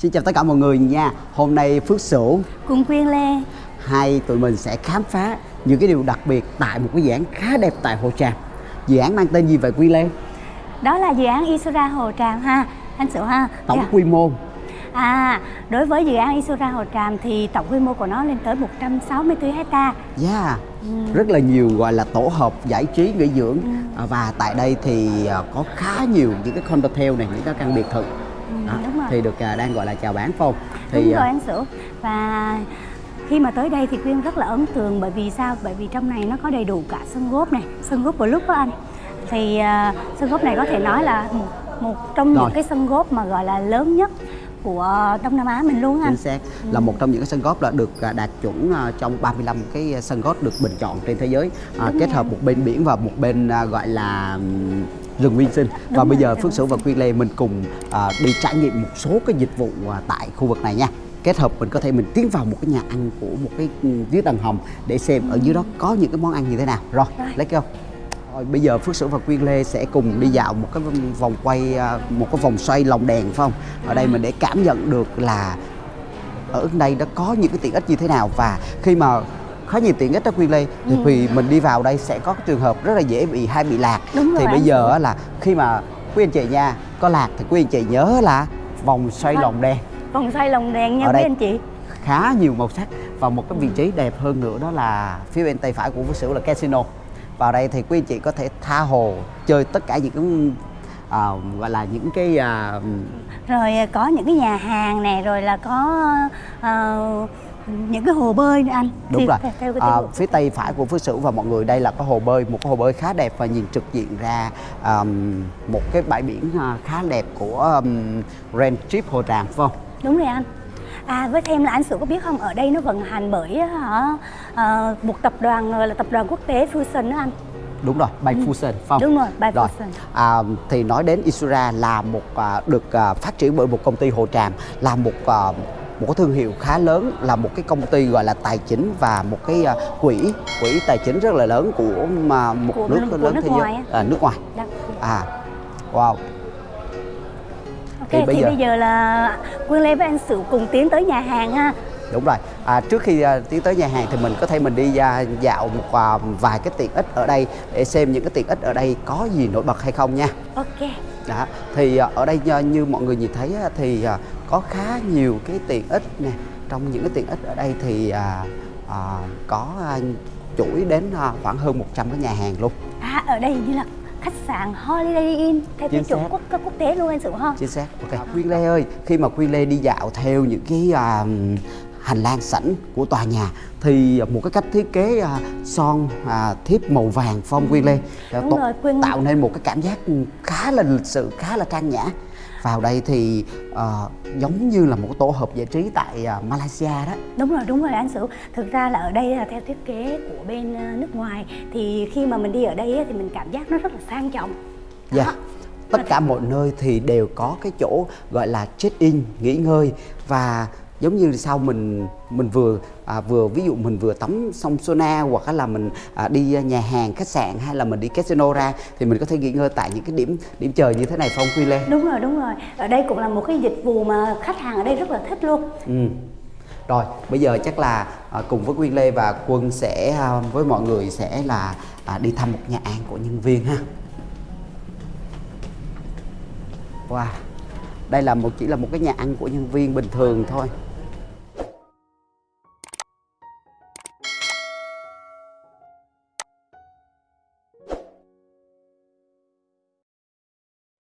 Xin chào tất cả mọi người nha. Hôm nay Phước Sửu Cùng Quyên Lê. Hai tụi mình sẽ khám phá những cái điều đặc biệt tại một cái dự án khá đẹp tại Hồ Tràm. Dự án mang tên gì vậy Quyên Lê? Đó là dự án Isura Hồ Tràm ha Anh Sửu ha. Tổng Dạ. quy mô. À, đối với dự án Isura Hồ Tràm thì tổng quy mô của nó lên tới 164 hecta. Yeah Rất là nhiều gọi là tổ hợp giải trí nghỉ dưỡng. À, Và tại đây thì à, có khá nhiều những cái condotel này, những cái căn biệt thự Đó, đúng rồi. Thì được à, đang gọi là chào bán phải không? Đúng Thì rồi à, anh Sửu Và khi mà tới đây thì Quyên rất là ấn tượng bởi vì sao? Bởi vì trong này nó có đầy đủ cả sân golf này, sân golf blue đó anh Thì à, sân golf này có thể nói là một, một trong Rồi. những cái sân golf mà gọi là lớn nhất của Đông Nam Á mình luôn anh chính xác là một trong những cái sân golf là được à, đạt chuẩn à, trong 35 cái sân golf được bình chọn trên thế giới à, kết hợp một bên biển và một bên à, gọi là rừng nguyên sinh. Và Đúng bây rồi, giờ rừng Phước Sửu và Quyên Lê mình cùng à, đi trải nghiệm một số cái dịch vụ à, tại khu vực này nha. Kết hợp mình có thể mình tiến vào một cái nhà ăn của một cái ừ, dưới tầng hầm để xem ở dưới đó có những cái món ăn như thế nào. Rồi Rồi. lấy go rồi bây giờ Phước Sửu và Quyên Lê sẽ cùng đi dạo một cái vòng quay à, một cái vòng xoay lồng đèn phải không? Ở đây mình để cảm nhận được là ở đây nó có những cái tiện ích như thế nào. Và khi mà khá nhiều tiện ích Quyên Lê thì, Ừ. thì mình đi vào đây sẽ có trường hợp rất là dễ bị hay bị lạc Đúng rồi thì bây anh. giờ là khi mà quý anh chị nha có lạc thì quý anh chị nhớ là vòng xoay Vâng. lồng đen Vòng xoay lồng đèn nha Ở quý đây. anh chị khá nhiều màu sắc và một cái vị trí đẹp hơn nữa đó là phía bên tay phải của Phước Sửu là casino vào đây thì quý anh chị có thể tha hồ chơi tất cả những cái à, gọi là những cái à, rồi à, có những cái nhà hàng này rồi là có ờ, những cái hồ bơi nữa anh đúng Thì rồi theo, theo cái à, phía tây phải của Phước Sửu và mọi người đây là cái hồ bơi một cái hồ bơi khá đẹp và nhìn trực diện ra um, một cái bãi biển à, khá đẹp của um, Grand Trip Hồ Tràm phải không? đúng rồi anh à với thêm là anh Sửu có biết không ở đây nó vận hành bởi hả ờ, một tập đoàn gọi là tập đoàn quốc tế Fusion đó anh Đúng rồi, by Fusion phải không? Đúng rồi, by rồi. Fusion. À, thì nói đến Isura là một à, được à, phát triển bởi một công ty Hồ Tràm là một à, một cái thương hiệu khá lớn là một cái công ty gọi là tài chính và một cái à, quỹ quỹ tài chính rất là lớn của mà một Của- nước của lớn nước thế giới. à, nước ngoài. Đó. à wow. Ok Thì thì bây bây, giờ- giờ... là Quyên Lê với anh Sửu cùng tiến tới nhà hàng ha Đúng rồi. À, trước khi à, tiến tới nhà hàng thì mình có thể mình đi à, dạo một à, vài cái tiện ích ở đây để xem những cái tiện ích ở đây có gì nổi bật hay không nha. ok Đó. Thì à, ở đây như mọi người nhìn thấy á, thì à, có khá nhiều cái tiện ích nè. Trong những cái tiện ích ở đây thì à, à, có à, chuỗi đến à, khoảng hơn 100 cái nhà hàng luôn. à ở đây như là khách sạn Holiday Inn theo tiêu chuẩn quốc quốc tế luôn anh Sửu ha Chính xác. Ok. Quyên Lê ơi, khi mà Quyên Lê đi dạo theo những cái à, hành lang sảnh của tòa nhà thì một cái cách thiết kế à, son à, thiếp màu vàng phong Quyên Lê à, Đúng rồi, Quyên- tạo nên một cái cảm giác khá là lịch sự, khá là trang nhã. Vào đây thì à, giống như là một tổ hợp giải trí tại à, Malaysia đó. Đúng rồi, đúng rồi anh Sửu Thực ra là ở đây là theo thiết kế của bên nước ngoài Thì khi mà mình đi ở đây thì mình cảm giác nó rất là sang trọng Dạ. Đó. Tất cả mọi nơi thì đều có cái chỗ gọi là check in, nghỉ ngơi và giống như sau mình mình vừa à, vừa ví dụ mình vừa tắm sông sauna hoặc là mình à, đi nhà hàng khách sạn hay là mình đi casino ra thì mình có thể nghỉ ngơi tại những cái điểm điểm chờ như thế này phong quy lê? Đúng rồi, đúng rồi. Ở đây cũng là một cái dịch vụ mà khách hàng ở đây rất là thích luôn. Ừ. rồi bây giờ chắc là à, cùng với Quyên Lê và Quân sẽ à, với mọi người sẽ là à, đi thăm một nhà ăn của nhân viên ha. Wow. Đây là một chỉ là một cái nhà ăn của nhân viên bình thường thôi